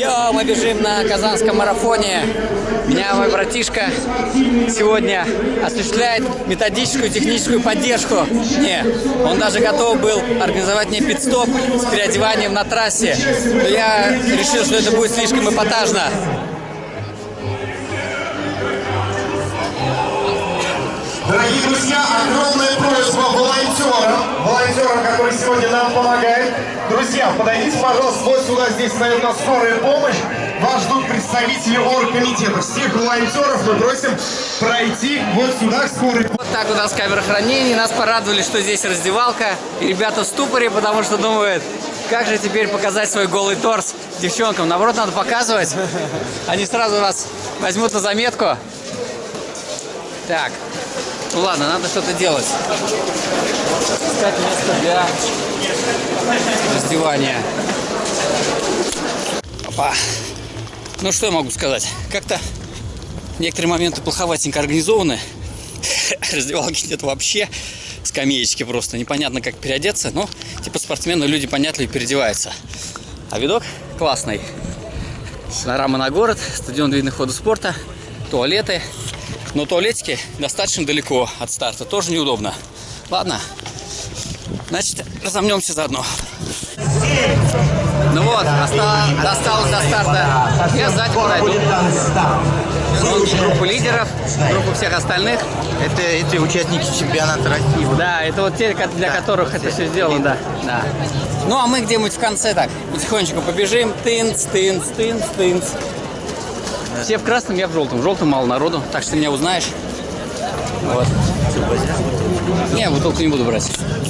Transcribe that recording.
Йо, мы бежим на Казанском марафоне. Меня мой братишка сегодня осуществляет методическую техническую поддержку. Не, он даже готов был организовать мне пит-стоп с переодеванием на трассе. Но я решил, что это будет слишком эпатажно. Дорогие друзья, огромная просьба волонтерам, волонтерам, которые сегодня нам помогают. Друзья, подойдите, пожалуйста, вот сюда, здесь стоит нас скорая помощь. Вас ждут представители оргкомитета. Всех волонтеров мы просим пройти вот сюда, к скорой. Вот так у нас камера хранения. Нас порадовали, что здесь раздевалка. И ребята в ступоре, потому что думают, как же теперь показать свой голый торс девчонкам. Наоборот, надо показывать. Они сразу вас возьмут на заметку. Так, ну ладно, надо что-то делать. Искать место для раздевания. Опа. Ну что я могу сказать? Как-то некоторые моменты плоховатенько организованы. Раздевалки нет вообще. Скамеечки просто. Непонятно, как переодеться. Но типа спортсмены люди понятливо переодеваются. А видок классный. Панорама на город, стадион видных хода спорта, туалеты. Но туалетики достаточно далеко от старта. Тоже неудобно. Ладно. Значит, разомнемся заодно. Ну вот, осталось, досталось до старта. Я сзади пройду. Вот группу лидеров, группу всех остальных. Это эти участники чемпионата России. Да, это вот те, для которых это все сделано, да. да. Ну, а мы где-нибудь в конце так потихонечку побежим. Тынц, тынц, тынц, тынц. Все в красном, я в желтом. В желтом мало народу, так что ты меня узнаешь. Вот. Не, бутылку не буду брать.